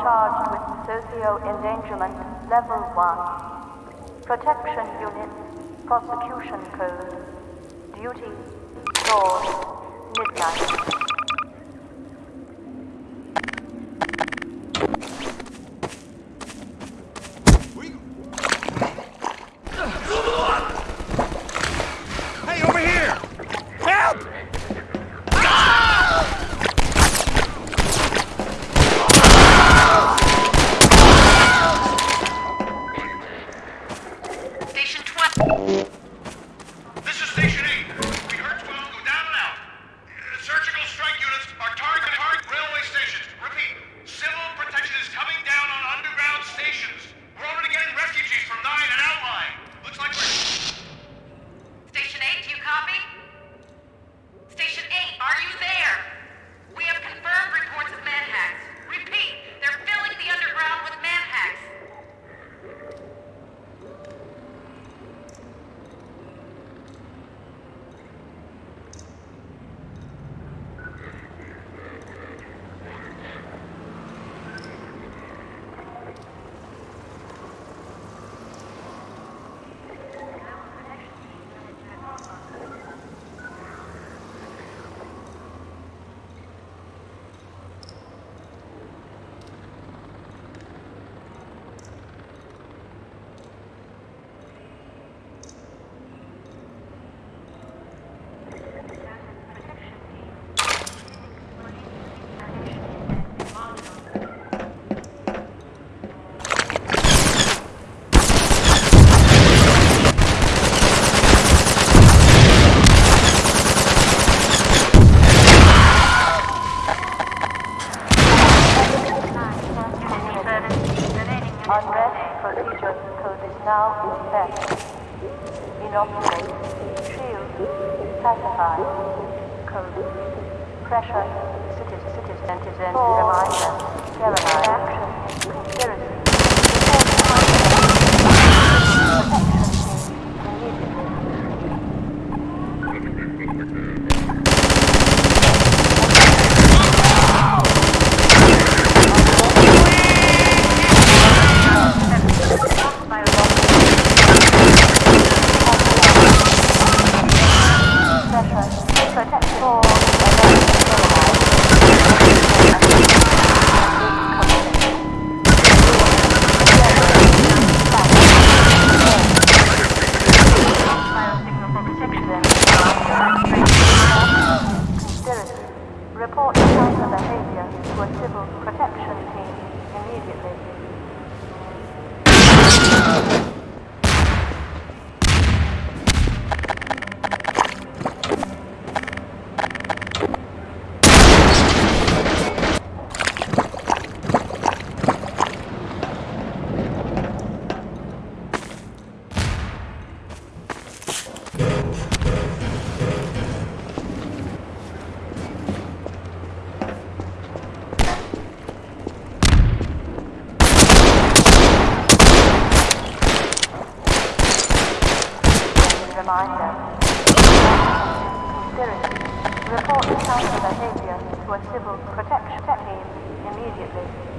Charged with socio-endangerment level 1. Protection unit, prosecution code. Duty, dawn, midnight. Shield, code, pressure, citizen, citizen, citizen, terrorize, action, Reminder. Conspiracy. Report counter behavior to a civil protection team immediately.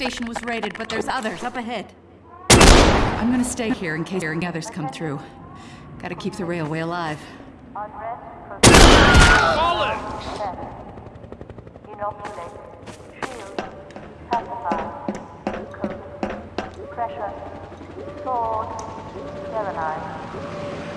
Station was raided, but there's others up ahead. I'm gonna stay here in case the others come through. Gotta keep the railway alive. Unrest procedure. Solid! Inoculate. Shield. Pacify. Code. Pressure. Sword. Sterilize.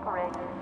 operated.